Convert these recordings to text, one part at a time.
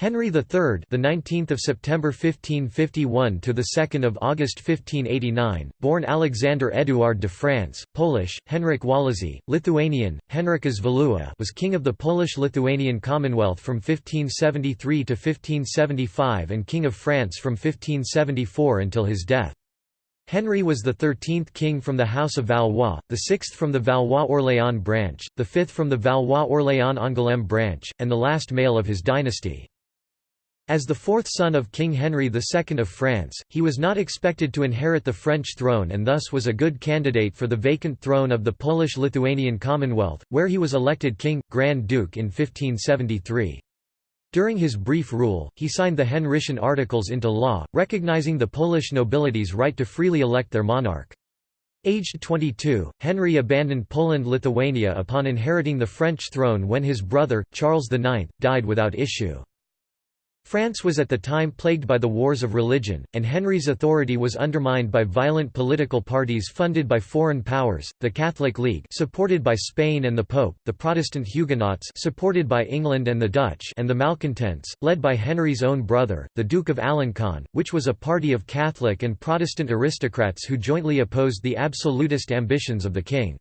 Henry III, the 19th of September 1551 to the 2nd of August 1589, born Alexander Eduard de France, Polish, Henryk Walezy, Lithuanian, Henrikas Valiua, was king of the Polish-Lithuanian Commonwealth from 1573 to 1575 and king of France from 1574 until his death. Henry was the thirteenth king from the House of Valois, the sixth from the Valois-Orléans branch, the fifth from the Valois-Orléans-Angoulême branch, and the last male of his dynasty. As the fourth son of King Henry II of France, he was not expected to inherit the French throne and thus was a good candidate for the vacant throne of the Polish-Lithuanian Commonwealth, where he was elected king, Grand Duke in 1573. During his brief rule, he signed the Henrician Articles into law, recognizing the Polish nobility's right to freely elect their monarch. Aged 22, Henry abandoned Poland-Lithuania upon inheriting the French throne when his brother, Charles IX, died without issue. France was at the time plagued by the wars of religion, and Henry's authority was undermined by violent political parties funded by foreign powers, the Catholic League supported by Spain and the Pope, the Protestant Huguenots supported by England and the Dutch and the Malcontents, led by Henry's own brother, the Duke of Alencon, which was a party of Catholic and Protestant aristocrats who jointly opposed the absolutist ambitions of the king.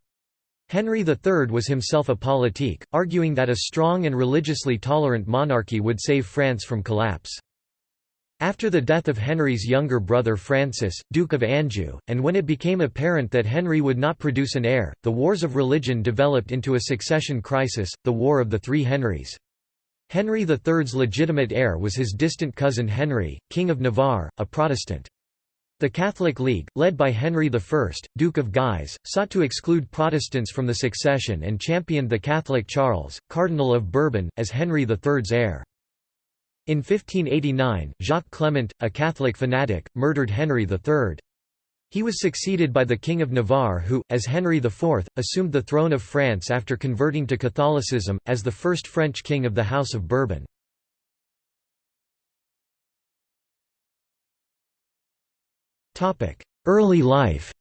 Henry III was himself a politique, arguing that a strong and religiously tolerant monarchy would save France from collapse. After the death of Henry's younger brother Francis, Duke of Anjou, and when it became apparent that Henry would not produce an heir, the wars of religion developed into a succession crisis, the War of the Three Henrys. Henry III's legitimate heir was his distant cousin Henry, King of Navarre, a Protestant. The Catholic League, led by Henry I, Duke of Guise, sought to exclude Protestants from the succession and championed the Catholic Charles, Cardinal of Bourbon, as Henry III's heir. In 1589, Jacques Clement, a Catholic fanatic, murdered Henry III. He was succeeded by the King of Navarre who, as Henry IV, assumed the throne of France after converting to Catholicism, as the first French king of the House of Bourbon. Early life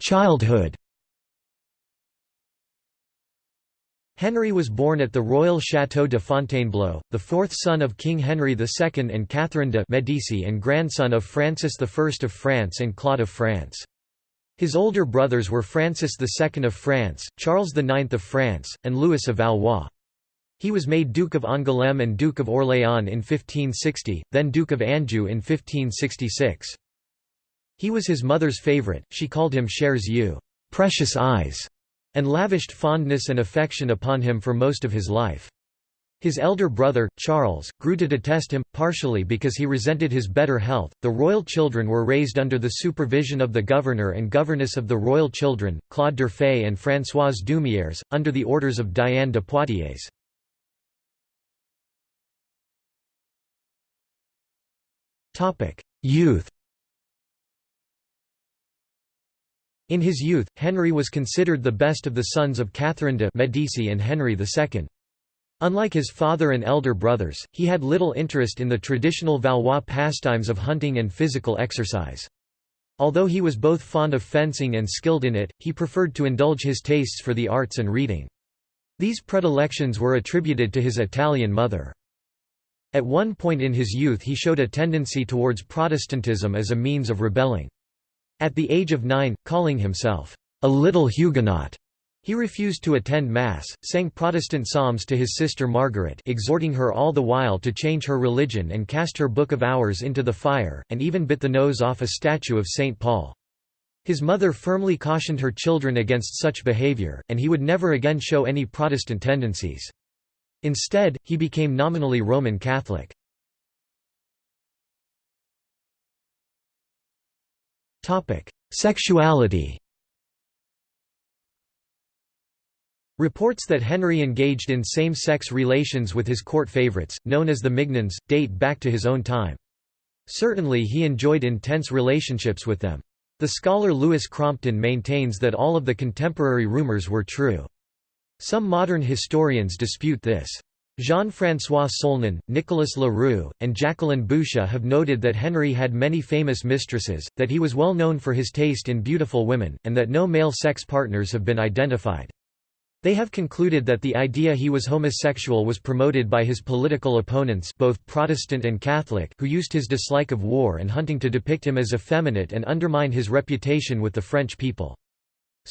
Childhood Henry was born at the royal Château de Fontainebleau, the fourth son of King Henry II and Catherine de' Medici and grandson of Francis I of France and Claude of France. His older brothers were Francis II of France, Charles IX of France, and Louis of Valois. He was made Duke of Angoulême and Duke of Orléans in 1560, then Duke of Anjou in 1566. He was his mother's favourite, she called him chers yeux precious eyes", and lavished fondness and affection upon him for most of his life. His elder brother, Charles, grew to detest him, partially because he resented his better health. The royal children were raised under the supervision of the governor and governess of the royal children, Claude d'Urfé and Françoise D'Humières, under the orders of Diane de Poitiers. Youth In his youth, Henry was considered the best of the sons of Catherine de' Medici and Henry II. Unlike his father and elder brothers, he had little interest in the traditional Valois pastimes of hunting and physical exercise. Although he was both fond of fencing and skilled in it, he preferred to indulge his tastes for the arts and reading. These predilections were attributed to his Italian mother. At one point in his youth he showed a tendency towards Protestantism as a means of rebelling. At the age of nine, calling himself, "...a little Huguenot", he refused to attend Mass, sang Protestant psalms to his sister Margaret exhorting her all the while to change her religion and cast her Book of Hours into the fire, and even bit the nose off a statue of St. Paul. His mother firmly cautioned her children against such behavior, and he would never again show any Protestant tendencies. Instead, he became nominally Roman Catholic. Sexuality Reports that Henry engaged in same-sex relations with his court favorites, known as the Mignons, date back to his own time. Certainly he enjoyed intense relationships with them. The scholar Louis Crompton maintains that all of the contemporary rumors were true. Some modern historians dispute this. Jean-François Solnon, Nicolas Leroux, and Jacqueline Boucher have noted that Henry had many famous mistresses, that he was well known for his taste in beautiful women, and that no male sex partners have been identified. They have concluded that the idea he was homosexual was promoted by his political opponents both Protestant and Catholic who used his dislike of war and hunting to depict him as effeminate and undermine his reputation with the French people.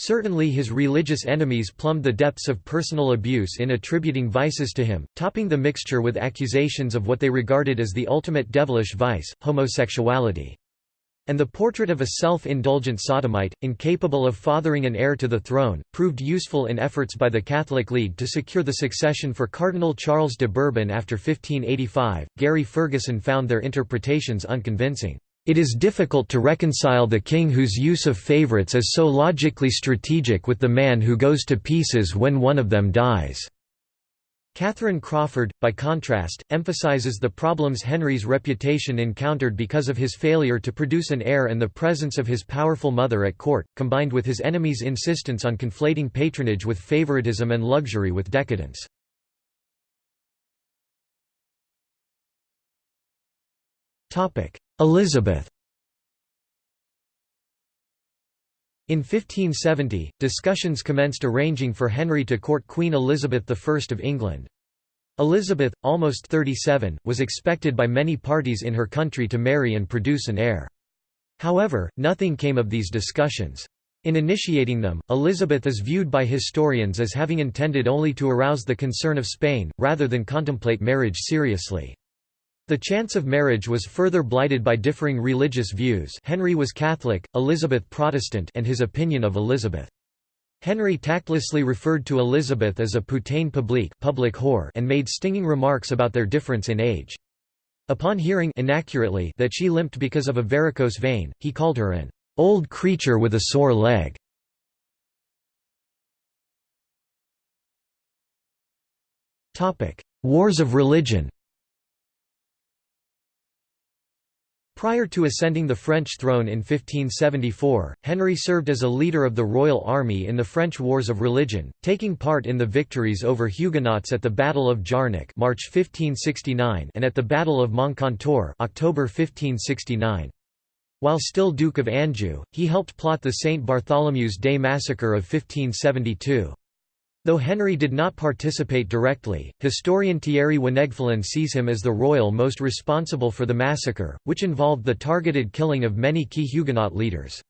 Certainly his religious enemies plumbed the depths of personal abuse in attributing vices to him, topping the mixture with accusations of what they regarded as the ultimate devilish vice, homosexuality. And the portrait of a self-indulgent sodomite, incapable of fathering an heir to the throne, proved useful in efforts by the Catholic League to secure the succession for Cardinal Charles de Bourbon after 1585. Gary Ferguson found their interpretations unconvincing. It is difficult to reconcile the king whose use of favorites is so logically strategic with the man who goes to pieces when one of them dies. Catherine Crawford, by contrast, emphasizes the problems Henry's reputation encountered because of his failure to produce an heir and the presence of his powerful mother at court, combined with his enemies' insistence on conflating patronage with favoritism and luxury with decadence. Elizabeth In 1570, discussions commenced arranging for Henry to court Queen Elizabeth I of England. Elizabeth, almost 37, was expected by many parties in her country to marry and produce an heir. However, nothing came of these discussions. In initiating them, Elizabeth is viewed by historians as having intended only to arouse the concern of Spain, rather than contemplate marriage seriously. The chance of marriage was further blighted by differing religious views Henry was Catholic, Elizabeth Protestant and his opinion of Elizabeth. Henry tactlessly referred to Elizabeth as a putain publique public whore and made stinging remarks about their difference in age. Upon hearing inaccurately that she limped because of a varicose vein, he called her an old creature with a sore leg. Wars of religion Prior to ascending the French throne in 1574, Henry served as a leader of the royal army in the French Wars of Religion, taking part in the victories over Huguenots at the Battle of Jarnac March 1569 and at the Battle of Moncontour October 1569. While still Duke of Anjou, he helped plot the St. Bartholomew's Day massacre of 1572. Though Henry did not participate directly, historian Thierry Wanegffelen sees him as the royal most responsible for the massacre, which involved the targeted killing of many key Huguenot leaders.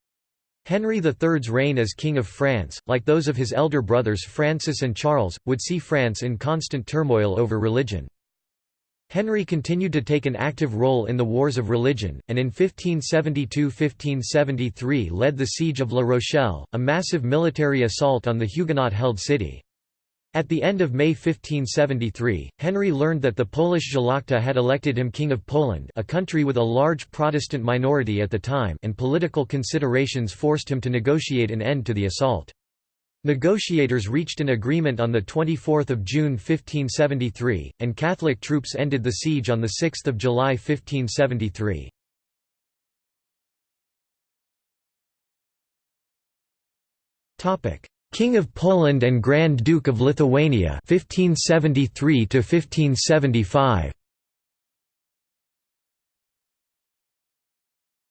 Henry III's reign as King of France, like those of his elder brothers Francis and Charles, would see France in constant turmoil over religion. Henry continued to take an active role in the wars of religion, and in 1572–1573 led the Siege of La Rochelle, a massive military assault on the Huguenot-held city. At the end of May 1573, Henry learned that the Polish Szlachta had elected him King of Poland a country with a large Protestant minority at the time and political considerations forced him to negotiate an end to the assault. Negotiators reached an agreement on 24 June 1573, and Catholic troops ended the siege on 6 July 1573. King of Poland and Grand Duke of Lithuania 1573 to 1575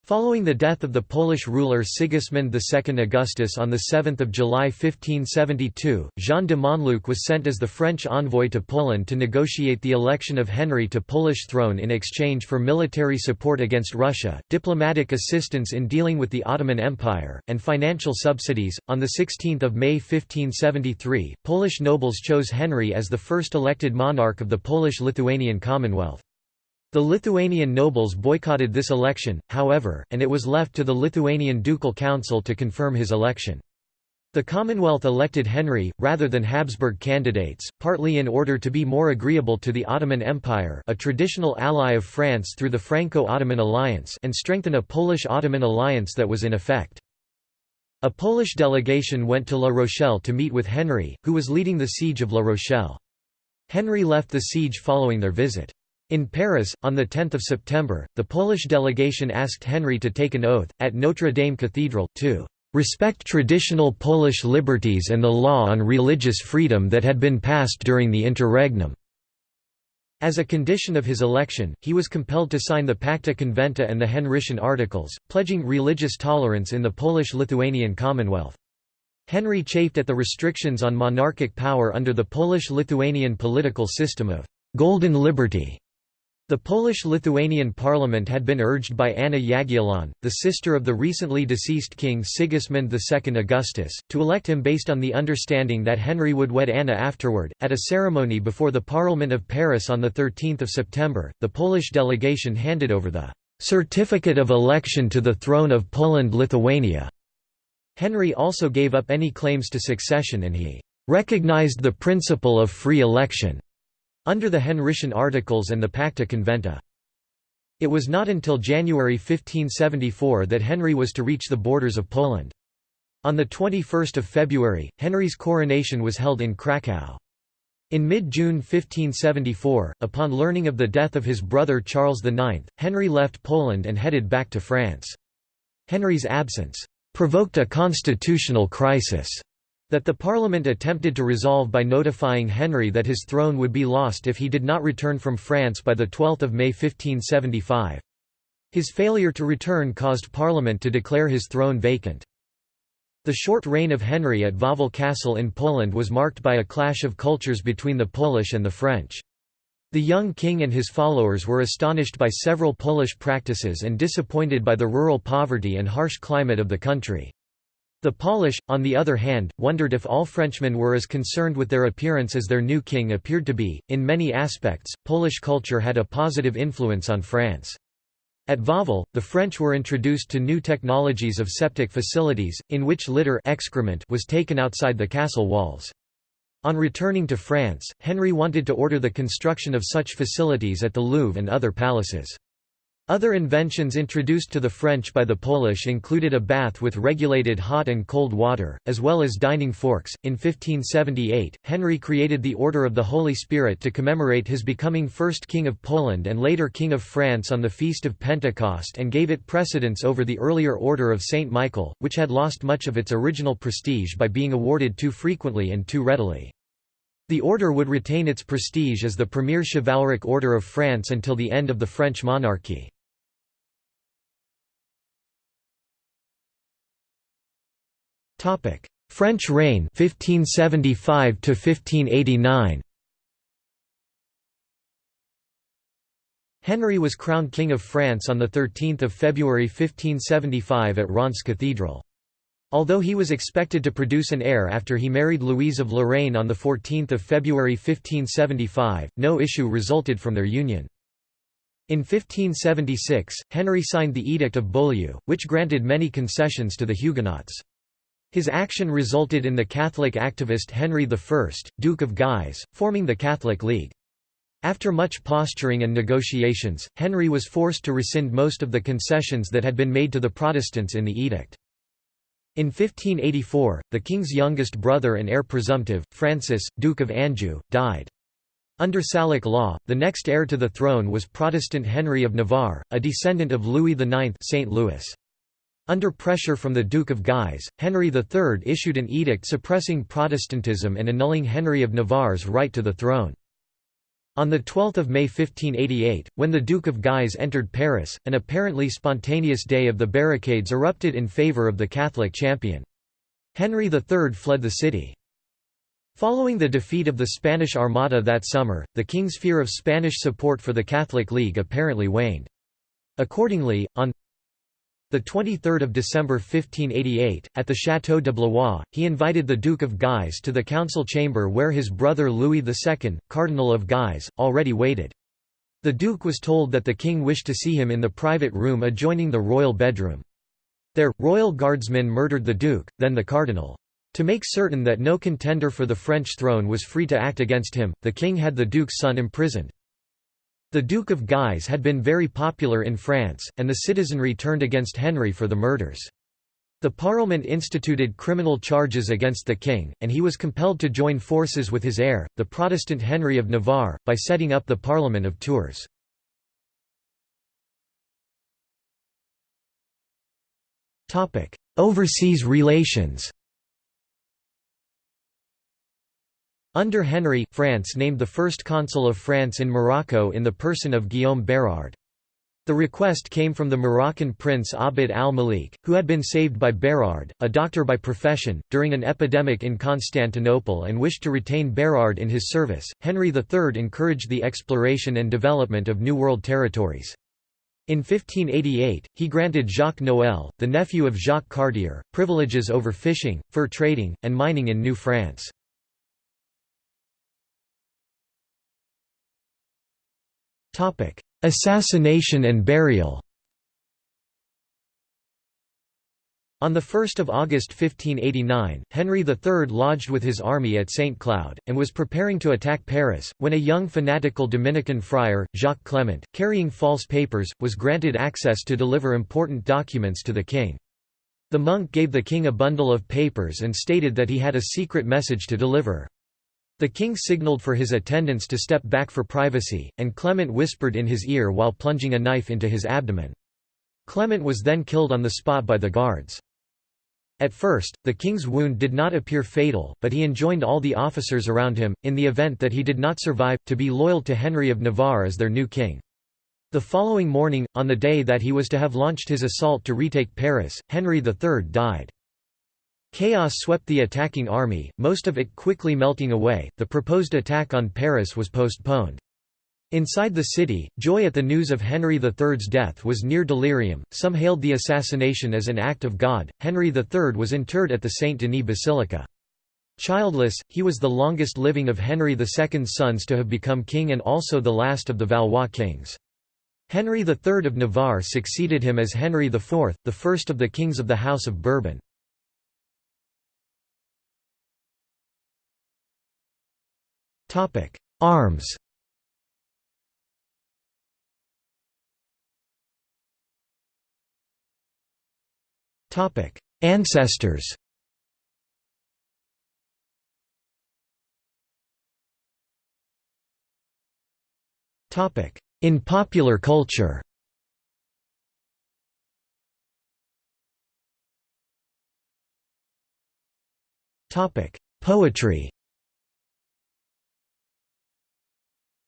Following the death of the Polish ruler Sigismund II Augustus on 7 July 1572, Jean de Monluc was sent as the French envoy to Poland to negotiate the election of Henry to Polish throne in exchange for military support against Russia, diplomatic assistance in dealing with the Ottoman Empire, and financial subsidies. On 16 May 1573, Polish nobles chose Henry as the first elected monarch of the Polish-Lithuanian Commonwealth. The Lithuanian nobles boycotted this election, however, and it was left to the Lithuanian Ducal Council to confirm his election. The Commonwealth elected Henry, rather than Habsburg candidates, partly in order to be more agreeable to the Ottoman Empire a traditional ally of France through the Franco-Ottoman alliance and strengthen a Polish-Ottoman alliance that was in effect. A Polish delegation went to La Rochelle to meet with Henry, who was leading the siege of La Rochelle. Henry left the siege following their visit. In Paris, on 10 September, the Polish delegation asked Henry to take an oath, at Notre Dame Cathedral, to "...respect traditional Polish liberties and the law on religious freedom that had been passed during the interregnum." As a condition of his election, he was compelled to sign the Pacta Conventa and the Henrician Articles, pledging religious tolerance in the Polish-Lithuanian Commonwealth. Henry chafed at the restrictions on monarchic power under the Polish-Lithuanian political system of «golden liberty» The Polish-Lithuanian parliament had been urged by Anna Jagiellon, the sister of the recently deceased king Sigismund II Augustus, to elect him based on the understanding that Henry would wed Anna afterward. At a ceremony before the Parliament of Paris on 13 September, the Polish delegation handed over the "'Certificate of Election to the Throne of Poland-Lithuania". Henry also gave up any claims to succession and he "'recognized the principle of free election' under the Henrician Articles and the Pacta Conventa. It was not until January 1574 that Henry was to reach the borders of Poland. On 21 February, Henry's coronation was held in Krakow. In mid-June 1574, upon learning of the death of his brother Charles IX, Henry left Poland and headed back to France. Henry's absence provoked a constitutional crisis that the Parliament attempted to resolve by notifying Henry that his throne would be lost if he did not return from France by 12 May 1575. His failure to return caused Parliament to declare his throne vacant. The short reign of Henry at Wawel Castle in Poland was marked by a clash of cultures between the Polish and the French. The young king and his followers were astonished by several Polish practices and disappointed by the rural poverty and harsh climate of the country. The Polish, on the other hand, wondered if all Frenchmen were as concerned with their appearance as their new king appeared to be. In many aspects, Polish culture had a positive influence on France. At Wawel, the French were introduced to new technologies of septic facilities, in which litter excrement was taken outside the castle walls. On returning to France, Henry wanted to order the construction of such facilities at the Louvre and other palaces. Other inventions introduced to the French by the Polish included a bath with regulated hot and cold water, as well as dining forks. In 1578, Henry created the Order of the Holy Spirit to commemorate his becoming first King of Poland and later King of France on the Feast of Pentecost and gave it precedence over the earlier Order of St. Michael, which had lost much of its original prestige by being awarded too frequently and too readily. The order would retain its prestige as the premier chivalric order of France until the end of the French monarchy. Topic: French reign 1575 to 1589. Henry was crowned King of France on 13 February 1575 at Reims Cathedral. Although he was expected to produce an heir after he married Louise of Lorraine on 14 February 1575, no issue resulted from their union. In 1576, Henry signed the Edict of Beaulieu, which granted many concessions to the Huguenots. His action resulted in the Catholic activist Henry I, Duke of Guise, forming the Catholic League. After much posturing and negotiations, Henry was forced to rescind most of the concessions that had been made to the Protestants in the edict. In 1584, the king's youngest brother and heir presumptive, Francis, Duke of Anjou, died. Under Salic law, the next heir to the throne was Protestant Henry of Navarre, a descendant of Louis IX St. Louis. Under pressure from the Duke of Guise, Henry III issued an edict suppressing Protestantism and annulling Henry of Navarre's right to the throne. On 12 May 1588, when the Duke of Guise entered Paris, an apparently spontaneous day of the barricades erupted in favour of the Catholic champion. Henry III fled the city. Following the defeat of the Spanish Armada that summer, the king's fear of Spanish support for the Catholic League apparently waned. Accordingly, on 23 December 1588, at the Château de Blois, he invited the Duke of Guise to the council chamber where his brother Louis II, Cardinal of Guise, already waited. The Duke was told that the king wished to see him in the private room adjoining the royal bedroom. There, royal guardsmen murdered the Duke, then the Cardinal. To make certain that no contender for the French throne was free to act against him, the king had the Duke's son imprisoned. The Duke of Guise had been very popular in France, and the citizenry turned against Henry for the murders. The Parliament instituted criminal charges against the king, and he was compelled to join forces with his heir, the Protestant Henry of Navarre, by setting up the Parliament of Tours. Overseas relations Under Henry, France named the first consul of France in Morocco in the person of Guillaume Bérard. The request came from the Moroccan prince Abd al-Malik, who had been saved by Bérard, a doctor by profession, during an epidemic in Constantinople and wished to retain Bérard in his service. Henry III encouraged the exploration and development of New World territories. In 1588, he granted Jacques Noël, the nephew of Jacques Cartier, privileges over fishing, fur trading, and mining in New France. Assassination and burial On 1 August 1589, Henry III lodged with his army at St. Cloud, and was preparing to attack Paris, when a young fanatical Dominican friar, Jacques Clement, carrying false papers, was granted access to deliver important documents to the king. The monk gave the king a bundle of papers and stated that he had a secret message to deliver. The king signaled for his attendants to step back for privacy, and Clement whispered in his ear while plunging a knife into his abdomen. Clement was then killed on the spot by the guards. At first, the king's wound did not appear fatal, but he enjoined all the officers around him, in the event that he did not survive, to be loyal to Henry of Navarre as their new king. The following morning, on the day that he was to have launched his assault to retake Paris, Henry III died. Chaos swept the attacking army, most of it quickly melting away. The proposed attack on Paris was postponed. Inside the city, joy at the news of Henry III's death was near delirium. Some hailed the assassination as an act of God. Henry III was interred at the Saint Denis Basilica. Childless, he was the longest living of Henry II's sons to have become king and also the last of the Valois kings. Henry III of Navarre succeeded him as Henry IV, the first of the kings of the House of Bourbon. Arms. Topic: Ancestors. Topic: In popular culture. Topic: Poetry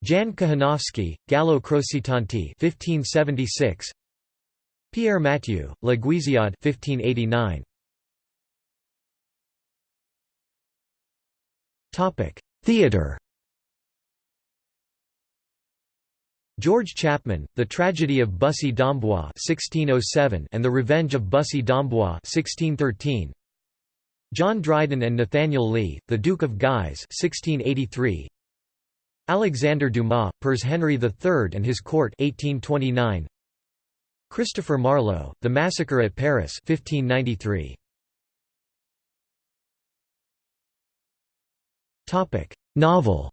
Jan Kochanowski, Gallo Crocitanti 1576 Pierre Mathieu, La Guisiade 1589. Topic: Theatre. George Chapman, The Tragedy of Bussy d'Amboise (1607) and The Revenge of Bussy d'Amboise (1613). John Dryden and Nathaniel Lee, The Duke of Guise (1683). Alexander Dumas, père Henry III and His Court 1829. Christopher Marlowe, The Massacre at Paris 1593. Novel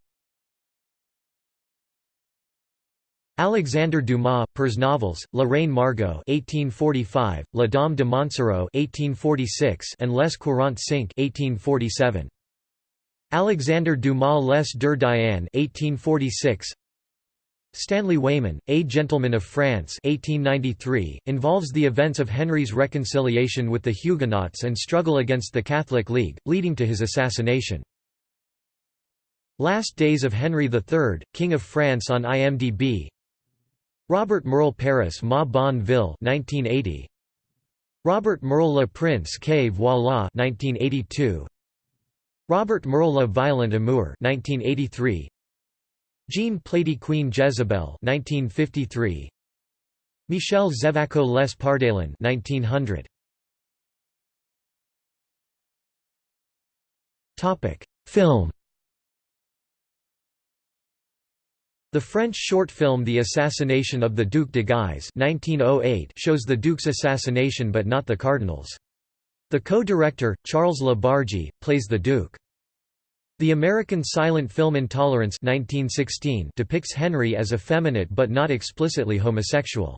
Alexandre Dumas, père novels, La Reine Margot (1845), La Dame de Montsoreau (1846), and Les Quarante-cinq (1847). Alexandre Dumas Les Deux Diane (1846). Stanley Weyman, A Gentleman of France 1893, involves the events of Henry's reconciliation with the Huguenots and struggle against the Catholic League, leading to his assassination. Last Days of Henry III, King of France on IMDb Robert Merle Paris Ma Bonne Ville 1980. Robert Merle Le Prince que voilà 1982. Robert Le Violent Amour 1983. Jean Plaidy Queen Jezebel 1953 Michel Zevaco Les Pardaillan 1900 Topic Film The French short film The Assassination of the Duc de Guise 1908 shows the Duke's assassination but not the Cardinal's. The co-director, Charles Le Bargy, plays the Duke. The American silent film Intolerance 1916 depicts Henry as effeminate but not explicitly homosexual.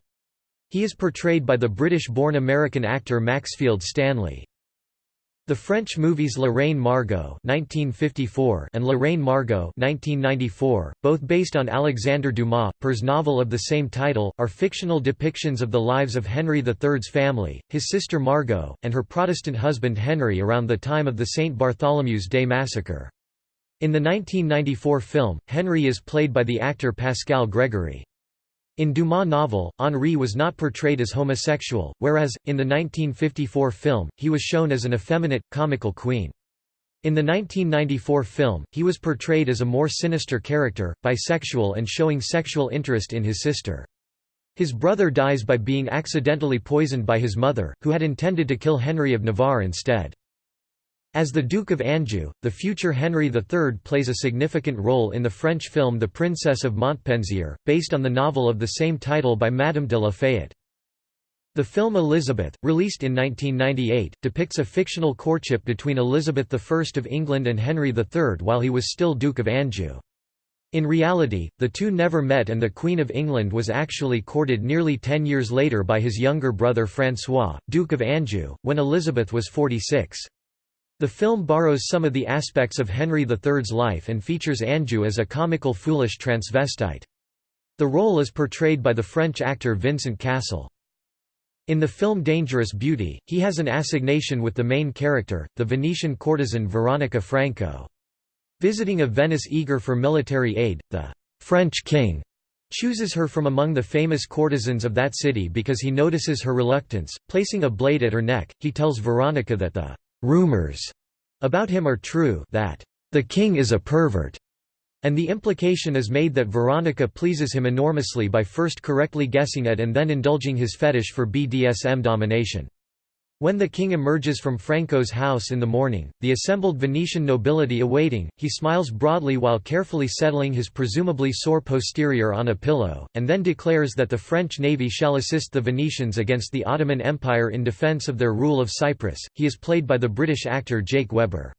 He is portrayed by the British-born American actor Maxfield Stanley. The French movies La Reine Margot (1954) and La Reine Margot (1994), both based on Alexandre Dumas' père novel of the same title, are fictional depictions of the lives of Henry III's family, his sister Margot, and her Protestant husband Henry around the time of the St Bartholomew's Day massacre. In the 1994 film, Henry is played by the actor Pascal Greggory. In Dumas' novel, Henri was not portrayed as homosexual, whereas, in the 1954 film, he was shown as an effeminate, comical queen. In the 1994 film, he was portrayed as a more sinister character, bisexual and showing sexual interest in his sister. His brother dies by being accidentally poisoned by his mother, who had intended to kill Henry of Navarre instead. As the Duke of Anjou, the future Henry III plays a significant role in the French film The Princess of Montpensier, based on the novel of the same title by Madame de la Fayette. The film Elizabeth, released in 1998, depicts a fictional courtship between Elizabeth I of England and Henry III while he was still Duke of Anjou. In reality, the two never met and the Queen of England was actually courted nearly ten years later by his younger brother François, Duke of Anjou, when Elizabeth was 46. The film borrows some of the aspects of Henry III's life and features Anjou as a comical foolish transvestite. The role is portrayed by the French actor Vincent Cassel. In the film Dangerous Beauty, he has an assignation with the main character, the Venetian courtesan Veronica Franco. Visiting a Venice eager for military aid, the French king chooses her from among the famous courtesans of that city because he notices her reluctance. Placing a blade at her neck, he tells Veronica that the rumors about him are true that the king is a pervert, and the implication is made that Veronica pleases him enormously by first correctly guessing at and then indulging his fetish for BDSM domination. When the king emerges from Franco's house in the morning, the assembled Venetian nobility awaiting, he smiles broadly while carefully settling his presumably sore posterior on a pillow, and then declares that the French navy shall assist the Venetians against the Ottoman Empire in defense of their rule of Cyprus. He is played by the British actor Jake Weber.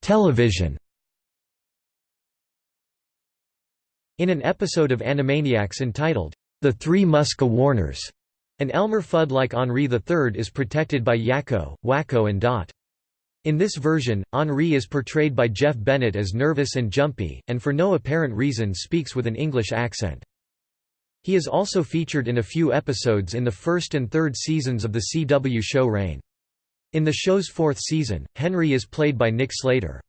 Television In an episode of Animaniacs entitled, The Three Muska Warners, an Elmer Fudd like Henri III is protected by Yakko, Wakko and Dot. In this version, Henri is portrayed by Jeff Bennett as nervous and jumpy, and for no apparent reason speaks with an English accent. He is also featured in a few episodes in the first and third seasons of the CW show Reign. In the show's fourth season, Henry is played by Nick Slater.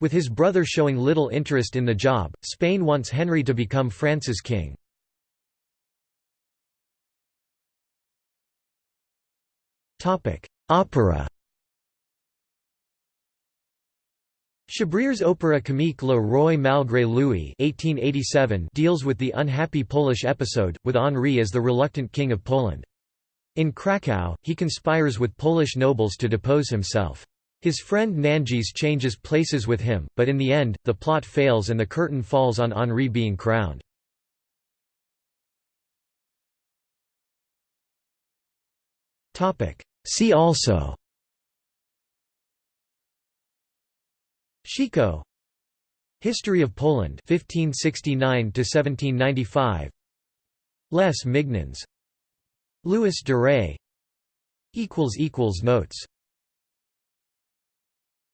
With his brother showing little interest in the job, Spain wants Henry to become France's king. Opera Chabrier's opera comique Le Roi malgré lui 1887 deals with the unhappy Polish episode, with Henri as the reluctant king of Poland. In Krakow, he conspires with Polish nobles to depose himself. His friend Nangis changes places with him, but in the end, the plot fails and the curtain falls on Henri being crowned. See also. Chicot. History of Poland 1569 to 1795 Les Mignons. Louis Ré equals equals notes